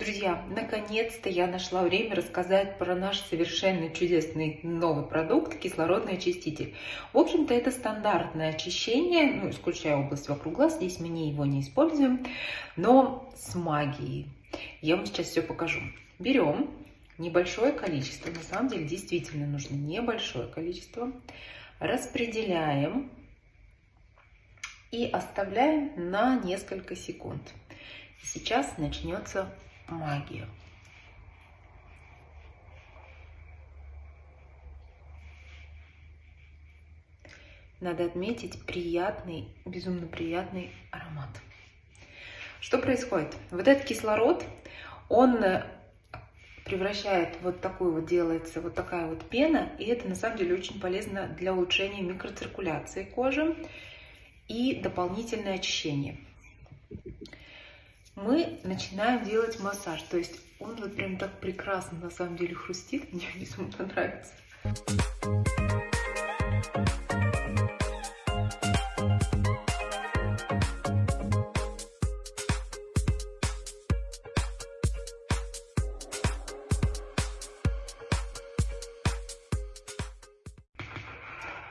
Друзья, наконец-то я нашла время рассказать про наш совершенно чудесный новый продукт – кислородный очиститель. В общем-то, это стандартное очищение, ну, исключая область вокруг глаз, здесь мы не его не используем, но с магией. Я вам сейчас все покажу. Берем небольшое количество, на самом деле действительно нужно небольшое количество, распределяем и оставляем на несколько секунд. Сейчас начнется магию. Надо отметить приятный, безумно приятный аромат. Что происходит? Вот этот кислород, он э, превращает вот такую вот, делается вот такая вот пена, и это на самом деле очень полезно для улучшения микроциркуляции кожи и дополнительное очищение мы начинаем делать массаж. То есть он вот прям так прекрасно на самом деле хрустит. Мне безумно нравится.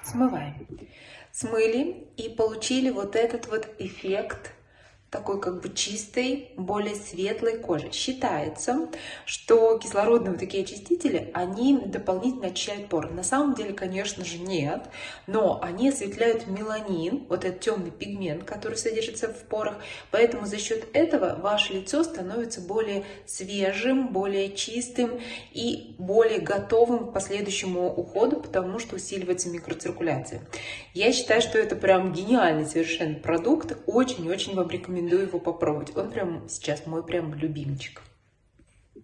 Смываем. Смыли и получили вот этот вот эффект такой как бы чистой, более светлой кожи. Считается, что кислородные вот такие очистители, они дополнительно очищают поры. На самом деле, конечно же, нет, но они осветляют меланин, вот этот темный пигмент, который содержится в порах, поэтому за счет этого ваше лицо становится более свежим, более чистым и более готовым к последующему уходу, потому что усиливается микроциркуляция. Я считаю, что это прям гениальный совершенно продукт, очень-очень вам рекомендую рекомендую его попробовать. Он прям сейчас мой прям любимчик.